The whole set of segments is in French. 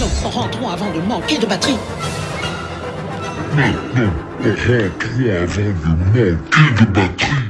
Maintenant, rentrons avant de manquer de batterie. Maintenant, rentrons avant de manquer de batterie.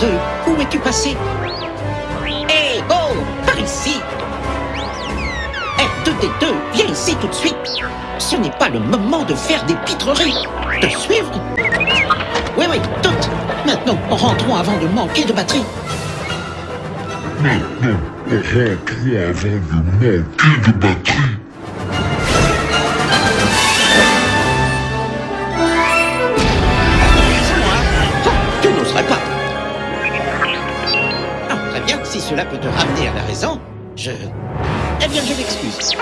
R2, où es-tu passé Hé, oh, par ici R2D2, viens ici tout de suite. Ce n'est pas le moment de faire des pitreries. De suivre Oui, oui, toutes. Maintenant, rentrons avant de manquer de batterie. Maintenant, rentrons avant de manquer de batterie. Cela peut te ramener à la raison, je... Eh bien, je m'excuse.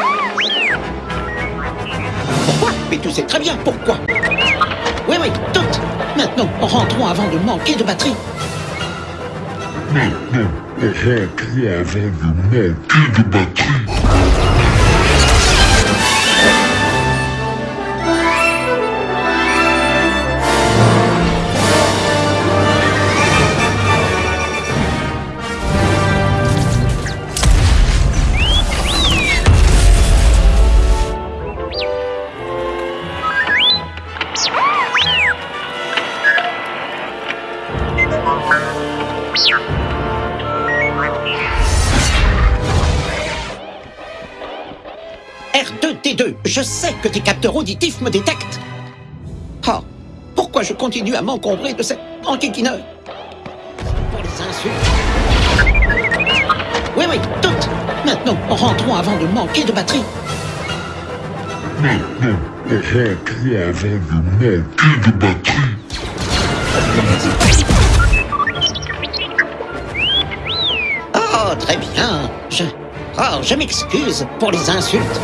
Pourquoi Mais tu sais très bien pourquoi. Oui, oui, toutes. Maintenant, rentrons avant de manquer de batterie. Maintenant, rentrons avant de manquer de batterie. R2-T2, je sais que tes capteurs auditifs me détectent. Oh, pourquoi je continue à m'encombrer de cette enquiquineur Pour les insultes. Oui, oui, toutes. Maintenant, rentrons avant de manquer de batterie. Maintenant, rentrons avant de manquer de batterie. Oh, très bien. Je... Oh, je m'excuse pour les insultes.